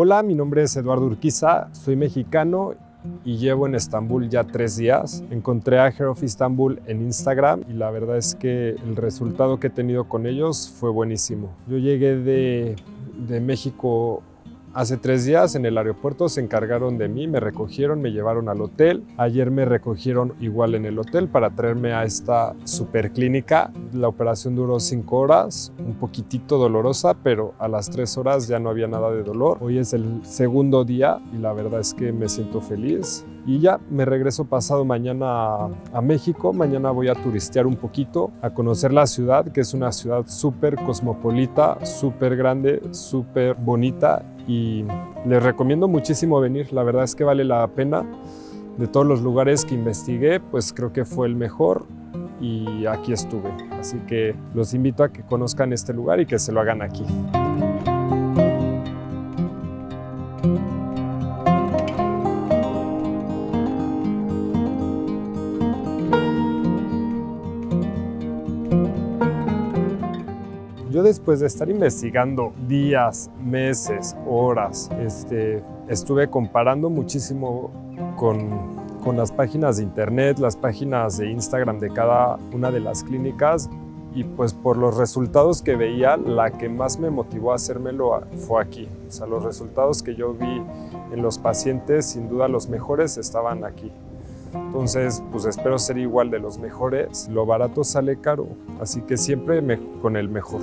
Hola, mi nombre es Eduardo Urquiza, soy mexicano y llevo en Estambul ya tres días. Encontré a Hair of Istanbul en Instagram y la verdad es que el resultado que he tenido con ellos fue buenísimo. Yo llegué de, de México Hace tres días en el aeropuerto se encargaron de mí, me recogieron, me llevaron al hotel. Ayer me recogieron igual en el hotel para traerme a esta super clínica. La operación duró cinco horas, un poquitito dolorosa, pero a las tres horas ya no había nada de dolor. Hoy es el segundo día y la verdad es que me siento feliz. Y ya me regreso pasado mañana a, México. Mañana voy a turistear un poquito, a conocer la ciudad, que es una ciudad súper cosmopolita, súper grande, súper bonita y les recomiendo muchísimo venir, la verdad es que vale la pena. De todos los lugares que investigué, pues creo que fue el mejor y aquí estuve. Así que los invito a que conozcan este lugar y que se lo hagan aquí. Yo después de estar investigando días, meses, horas, este, estuve comparando muchísimo con, con las páginas de internet, las páginas de Instagram de cada una de las clínicas y pues por los resultados que veía, la que más me motivó a hacérmelo fue aquí. O sea, los resultados que yo vi en los pacientes, sin duda los mejores estaban aquí. Entonces, pues espero ser igual de los mejores. Lo barato sale caro, así que siempre con el mejor.